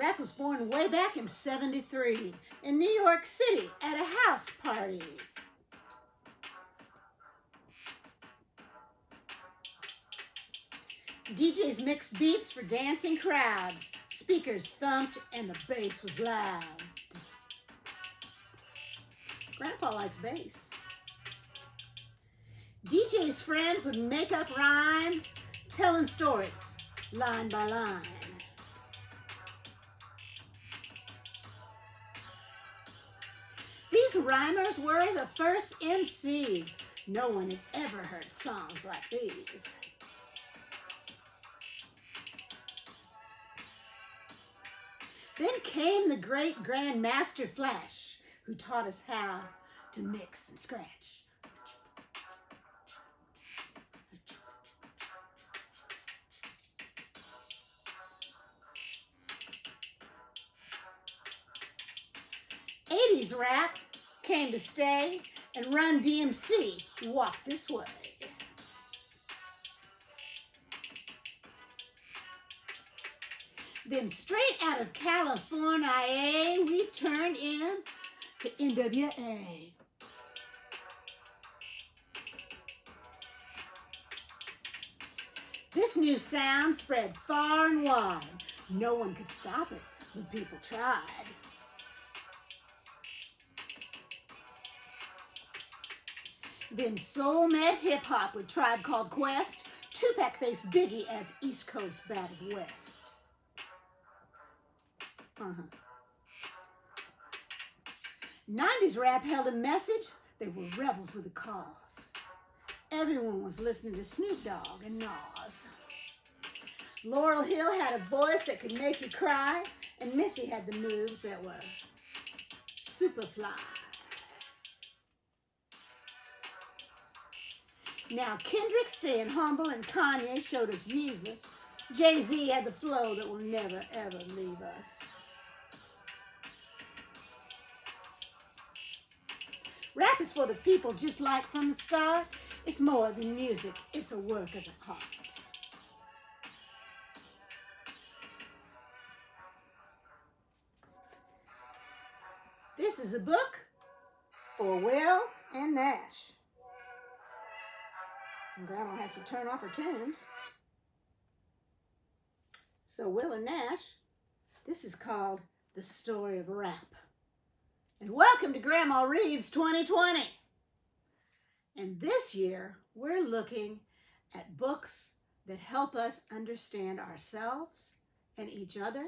Rap was born way back in 73 in New York City at a house party. DJs mixed beats for dancing crowds. Speakers thumped and the bass was loud. Grandpa likes bass. DJ's friends would make up rhymes, telling stories line by line. Rhymers were the first MCs. No one had ever heard songs like these. Then came the great Grandmaster Flash, who taught us how to mix and scratch. Came to stay and Run DMC walk this way. Then straight out of California, we turned in to NWA. This new sound spread far and wide. No one could stop it when people tried. Then soul met hip hop with Tribe Called Quest. Tupac faced Biggie as East Coast battled West. Uh-huh. 90s rap held a message. They were rebels with a cause. Everyone was listening to Snoop Dogg and Nas. Lauryn Hill had a voice that could make you cry, and Missy had the moves that were super fly. Now Kendrick staying humble and Kanye showed us Jesus. Jay-Z had the flow that will never ever leave us. Rap is for the people just like from the start. It's more than music. It's a work of the heart. This is a book for Will and Nash. And Grandma has to turn off her tunes. So Will and Nash, this is called The Story of Rap and welcome to Grandma Reads 2020. And this year, we're looking at books that help us understand ourselves and each other,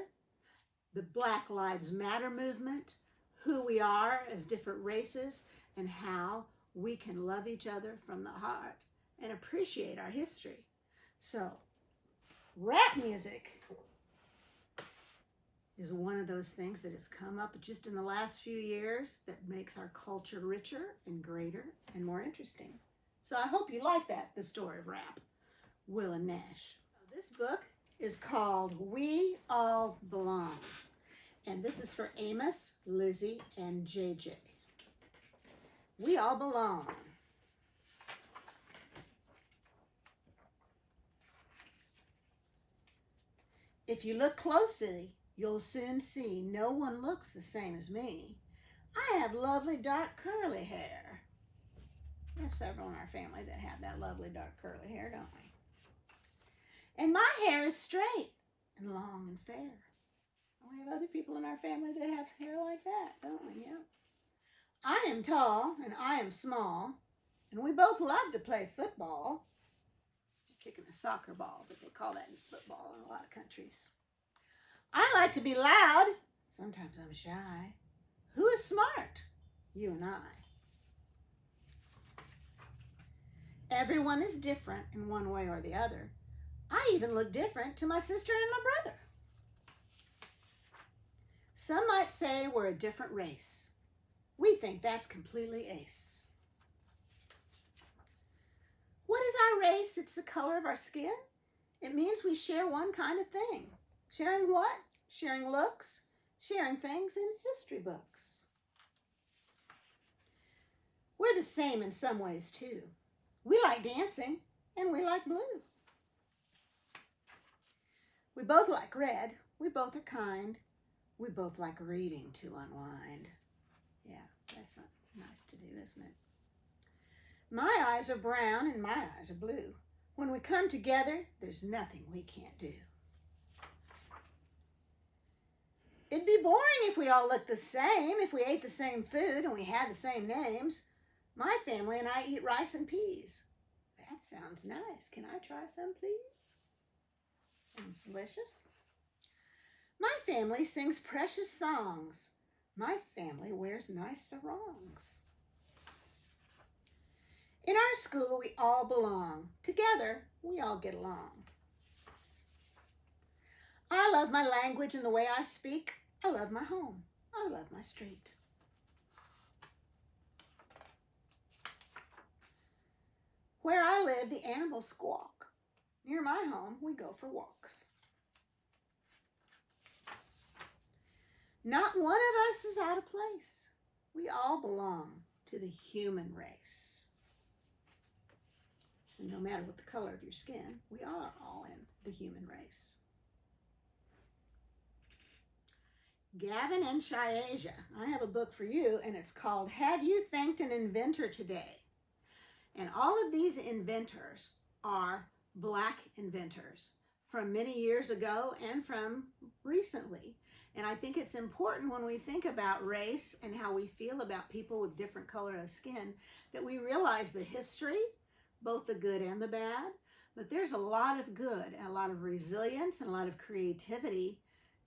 the Black Lives Matter movement, who we are as different races, and how we can love each other from the heart and appreciate our history. So, rap music is one of those things that has come up just in the last few years that makes our culture richer and greater and more interesting. So I hope you like that, the story of rap, Will and Nash. This book is called We All Belong. And this is for Amos, Lizzie, and JJ. We all belong. If you look closely, You'll soon see no one looks the same as me. I have lovely dark curly hair. We have several in our family that have that lovely dark curly hair, don't we? And my hair is straight and long and fair. We have other people in our family that have hair like that, don't we? Yeah. I am tall and I am small, and we both love to play football. Kicking a soccer ball, but they call that football in a lot of countries. I like to be loud. Sometimes I'm shy. Who is smart? You and I. Everyone is different in one way or the other. I even look different to my sister and my brother. Some might say we're a different race. We think that's completely ace. What is our race? It's the color of our skin. It means we share one kind of thing. Sharing what? Sharing looks, sharing things in history books. We're the same in some ways too. We like dancing and we like blue. We both like red. We both are kind. We both like reading to unwind. Yeah, that's nice to do, isn't it? My eyes are brown and my eyes are blue. When we come together, there's nothing we can't do. It'd be boring if we all looked the same, if we ate the same food and we had the same names. My family and I eat rice and peas. That sounds nice. Can I try some, please? Sounds delicious. My family sings precious songs. My family wears nice sarongs. In our school, we all belong. Together, we all get along. I love my language and the way I speak. I love my home. I love my street. Where I live, the animals squawk. Near my home, we go for walks. Not one of us is out of place. We all belong to the human race. No matter what the color of your skin, we are all in the human race. Gavin and Shayasia, I have a book for you, and it's called Have You Thanked an Inventor Today? And all of these inventors are black inventors from many years ago and from recently. And I think it's important when we think about race and how we feel about people with different color of skin that we realize the history, both the good and the bad. But there's a lot of good a lot of resilience and a lot of creativity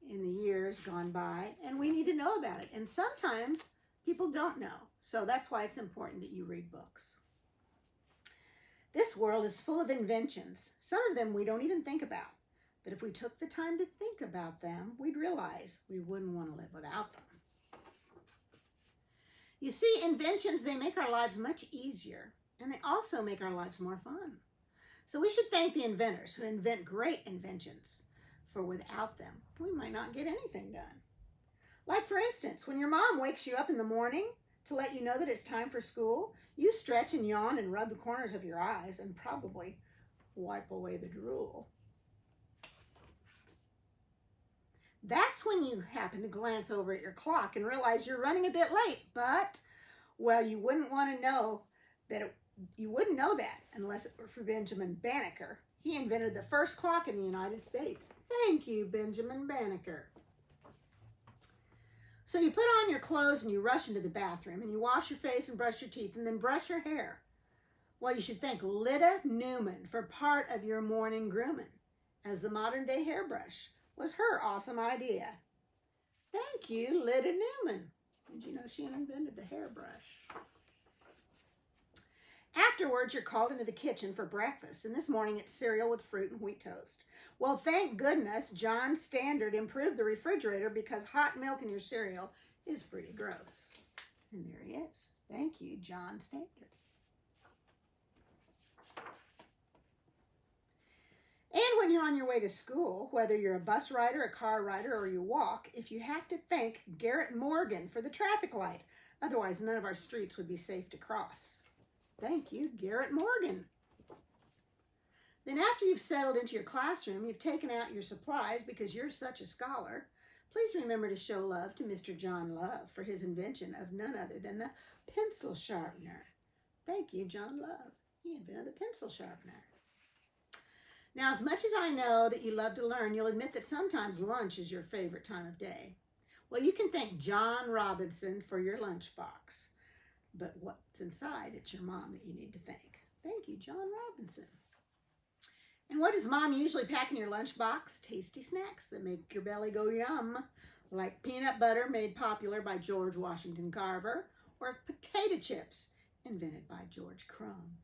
in the years gone by, and we need to know about it. And sometimes people don't know. So that's why it's important that you read books. This world is full of inventions. Some of them we don't even think about. But if we took the time to think about them, we'd realize we wouldn't want to live without them. You see, inventions, they make our lives much easier, and they also make our lives more fun. So we should thank the inventors who invent great inventions for without them, we might not get anything done. Like, for instance, when your mom wakes you up in the morning to let you know that it's time for school, you stretch and yawn and rub the corners of your eyes and probably wipe away the drool. That's when you happen to glance over at your clock and realize you're running a bit late, but, well, you wouldn't want to know that it, you wouldn't know that unless it were for Benjamin Banneker, he invented the first clock in the United States. Thank you, Benjamin Banneker. So you put on your clothes and you rush into the bathroom and you wash your face and brush your teeth and then brush your hair. Well, you should thank Lyda Newman for part of your morning grooming, as the modern day hairbrush was her awesome idea. Thank you, Lyda Newman. Did you know she invented the hairbrush? Afterwards, you're called into the kitchen for breakfast, and this morning it's cereal with fruit and wheat toast. Well, thank goodness John Standard improved the refrigerator because hot milk in your cereal is pretty gross. And there he is. Thank you, John Standard. And when you're on your way to school, whether you're a bus rider, a car rider, or you walk, if you have to thank Garrett Morgan for the traffic light, otherwise none of our streets would be safe to cross. Thank you, Garrett Morgan. Then after you've settled into your classroom, you've taken out your supplies because you're such a scholar, please remember to show love to Mr. John Love for his invention of none other than the pencil sharpener. Thank you, John Love. He invented the pencil sharpener. Now, as much as I know that you love to learn, you'll admit that sometimes lunch is your favorite time of day. Well, you can thank John Robinson for your lunchbox but what's inside, it's your mom that you need to thank. Thank you, John Robinson. And what does mom usually pack in your lunchbox? Tasty snacks that make your belly go yum, like peanut butter made popular by George Washington Carver, or potato chips invented by George Crum.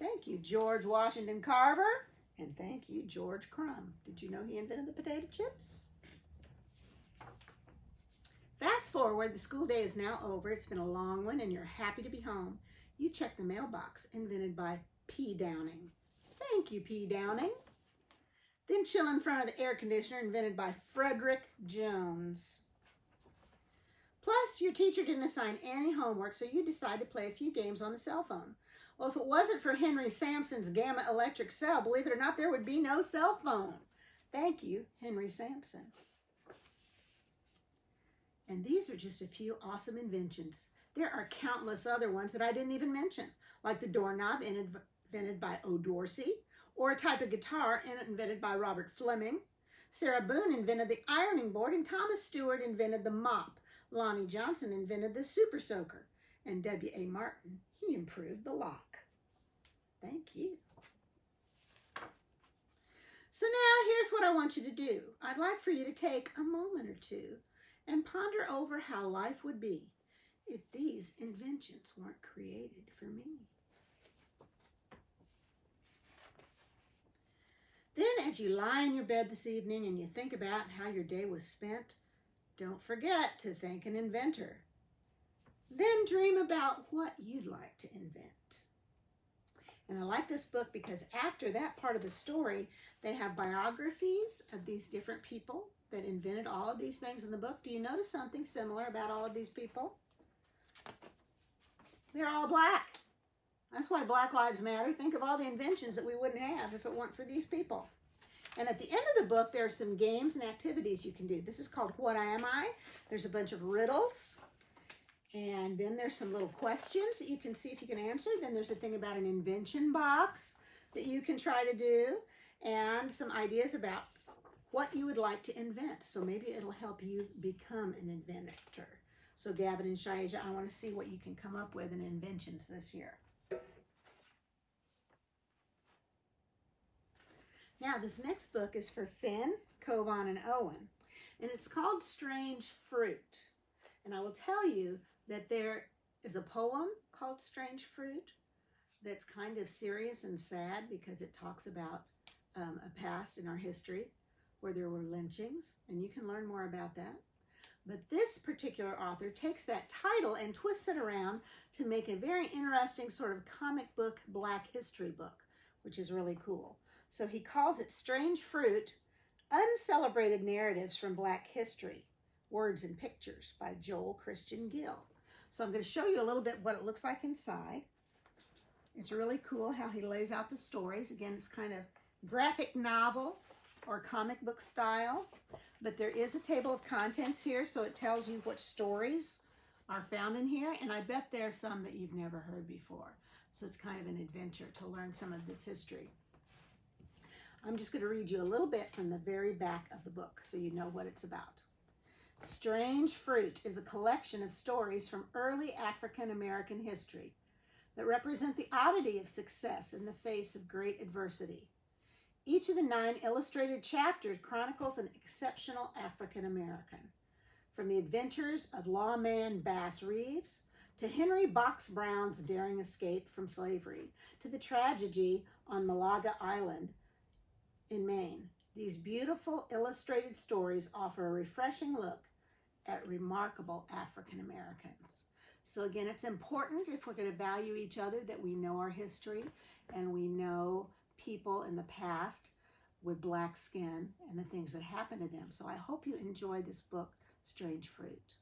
Thank you, George Washington Carver, and thank you, George Crum. Did you know he invented the potato chips? Fast forward, the school day is now over. It's been a long one and you're happy to be home. You check the mailbox, invented by P. Downing. Thank you, P. Downing. Then chill in front of the air conditioner, invented by Frederick Jones. Plus, your teacher didn't assign any homework, so you decide to play a few games on the cell phone. Well, if it wasn't for Henry Sampson's Gamma Electric Cell, believe it or not, there would be no cell phone. Thank you, Henry Sampson. And these are just a few awesome inventions. There are countless other ones that I didn't even mention, like the doorknob invented by O. Dorsey, or a type of guitar invented by Robert Fleming. Sarah Boone invented the ironing board, and Thomas Stewart invented the mop. Lonnie Johnson invented the super soaker, and W.A. Martin, he improved the lock. Thank you. So now here's what I want you to do. I'd like for you to take a moment or two and ponder over how life would be if these inventions weren't created for me. Then as you lie in your bed this evening and you think about how your day was spent, don't forget to thank an inventor. Then dream about what you'd like to invent. And I like this book because after that part of the story, they have biographies of these different people that invented all of these things in the book. Do you notice something similar about all of these people? They're all black. That's why Black Lives Matter. Think of all the inventions that we wouldn't have if it weren't for these people. And at the end of the book, there are some games and activities you can do. This is called What Am I? There's a bunch of riddles. And then there's some little questions that you can see if you can answer. Then there's a thing about an invention box that you can try to do. And some ideas about what you would like to invent. So maybe it'll help you become an inventor. So Gavin and Shaija, I want to see what you can come up with in inventions this year. Now, this next book is for Finn, Kovan, and Owen, and it's called Strange Fruit. And I will tell you that there is a poem called Strange Fruit that's kind of serious and sad because it talks about um, a past in our history where there were lynchings, and you can learn more about that. But this particular author takes that title and twists it around to make a very interesting sort of comic book black history book, which is really cool. So he calls it Strange Fruit, Uncelebrated Narratives from Black History, Words and Pictures by Joel Christian Gill. So I'm going to show you a little bit what it looks like inside. It's really cool how he lays out the stories. Again, it's kind of graphic novel or comic book style, but there is a table of contents here, so it tells you what stories are found in here, and I bet there are some that you've never heard before. So it's kind of an adventure to learn some of this history. I'm just going to read you a little bit from the very back of the book so you know what it's about. Strange Fruit is a collection of stories from early African American history that represent the oddity of success in the face of great adversity. Each of the nine illustrated chapters chronicles an exceptional African American. From the adventures of lawman Bass Reeves to Henry Box Brown's daring escape from slavery to the tragedy on Malaga Island in Maine. These beautiful illustrated stories offer a refreshing look at remarkable African Americans. So again, it's important if we're going to value each other that we know our history and we know people in the past with black skin and the things that happened to them. So I hope you enjoy this book, Strange Fruit.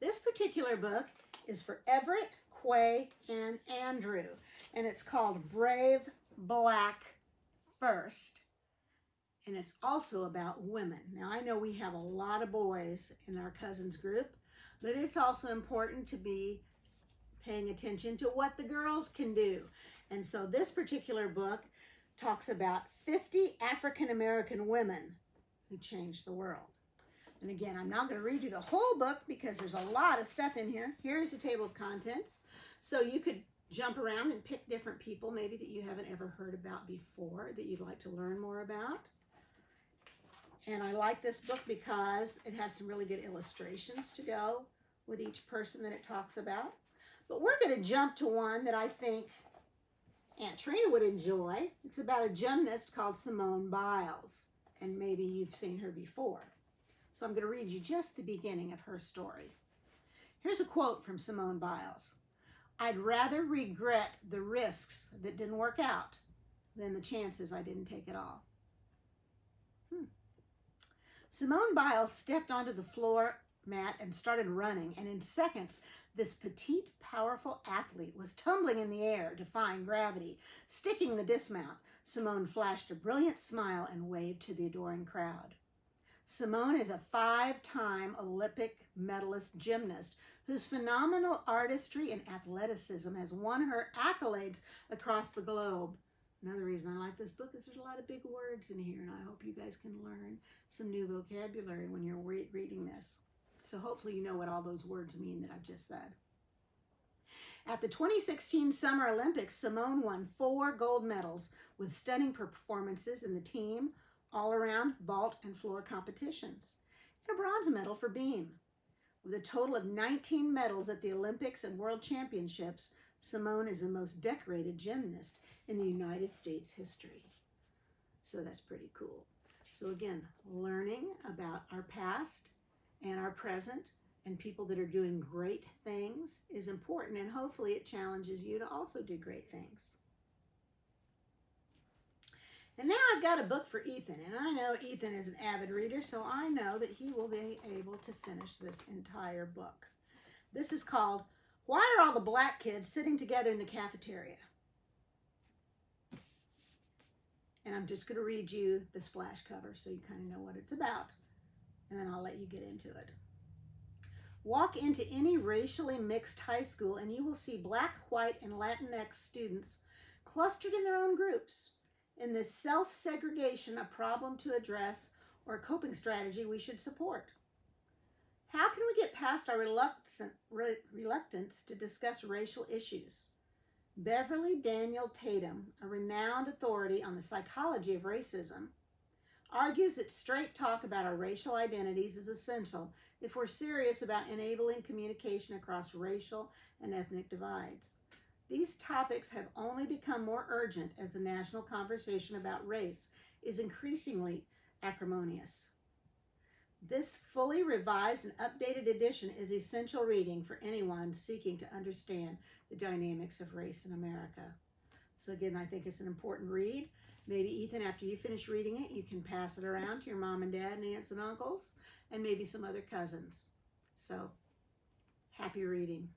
This particular book is for Everett, Quay, and Andrew, and it's called Brave Black First and it's also about women. Now, I know we have a lot of boys in our cousins group, but it's also important to be paying attention to what the girls can do. And so this particular book talks about 50 African American women who changed the world. And again, I'm not going to read you the whole book because there's a lot of stuff in here. Here's a table of contents. So you could jump around and pick different people maybe that you haven't ever heard about before that you'd like to learn more about. And I like this book because it has some really good illustrations to go with each person that it talks about. But we're going to jump to one that I think Aunt Trina would enjoy. It's about a gymnast called Simone Biles. And maybe you've seen her before. So I'm going to read you just the beginning of her story. Here's a quote from Simone Biles. I'd rather regret the risks that didn't work out than the chances I didn't take at all. Hmm. Simone Biles stepped onto the floor mat and started running, and in seconds, this petite, powerful athlete was tumbling in the air, defying gravity. Sticking the dismount, Simone flashed a brilliant smile and waved to the adoring crowd. Simone is a five time Olympic medalist gymnast whose phenomenal artistry and athleticism has won her accolades across the globe. Another reason I like this book is there's a lot of big words in here, and I hope you guys can learn some new vocabulary when you're re reading this. So hopefully you know what all those words mean that I just said. At the 2016 Summer Olympics, Simone won four gold medals with stunning performances in the team, all around vault and floor competitions, and a bronze medal for beam. With a total of 19 medals at the Olympics and World Championships, Simone is the most decorated gymnast in the United States history. So that's pretty cool. So again, learning about our past and our present and people that are doing great things is important and hopefully it challenges you to also do great things. And now I've got a book for Ethan, and I know Ethan is an avid reader, so I know that he will be able to finish this entire book. This is called Why Are All the Black Kids Sitting Together in the Cafeteria? And I'm just going to read you the splash cover so you kind of know what it's about, and then I'll let you get into it. Walk into any racially mixed high school and you will see black, white, and Latinx students clustered in their own groups. In this self segregation, a problem to address or a coping strategy we should support. How can we get past our reluctance to discuss racial issues? Beverly Daniel Tatum, a renowned authority on the psychology of racism, argues that straight talk about our racial identities is essential if we're serious about enabling communication across racial and ethnic divides. These topics have only become more urgent as the national conversation about race is increasingly acrimonious. This fully revised and updated edition is essential reading for anyone seeking to understand the dynamics of race in America. So again, I think it's an important read. Maybe Ethan, after you finish reading it, you can pass it around to your mom and dad and aunts and uncles and maybe some other cousins. So happy reading.